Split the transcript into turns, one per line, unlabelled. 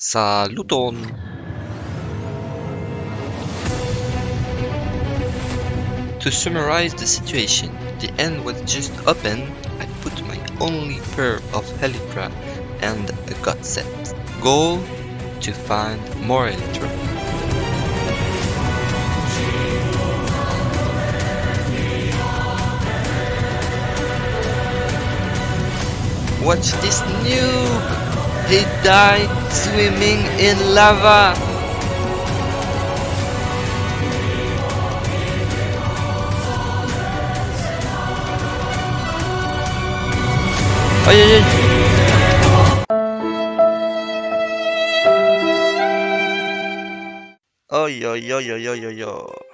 Saluton! To summarize the situation, the end was just open, I put my only pair of Elytra and a god set. Goal to find more Elytra. Watch this noob! He died swimming in lava! Aïe aïe aïe Aïe aïe aïe aïe aïe aïe aïe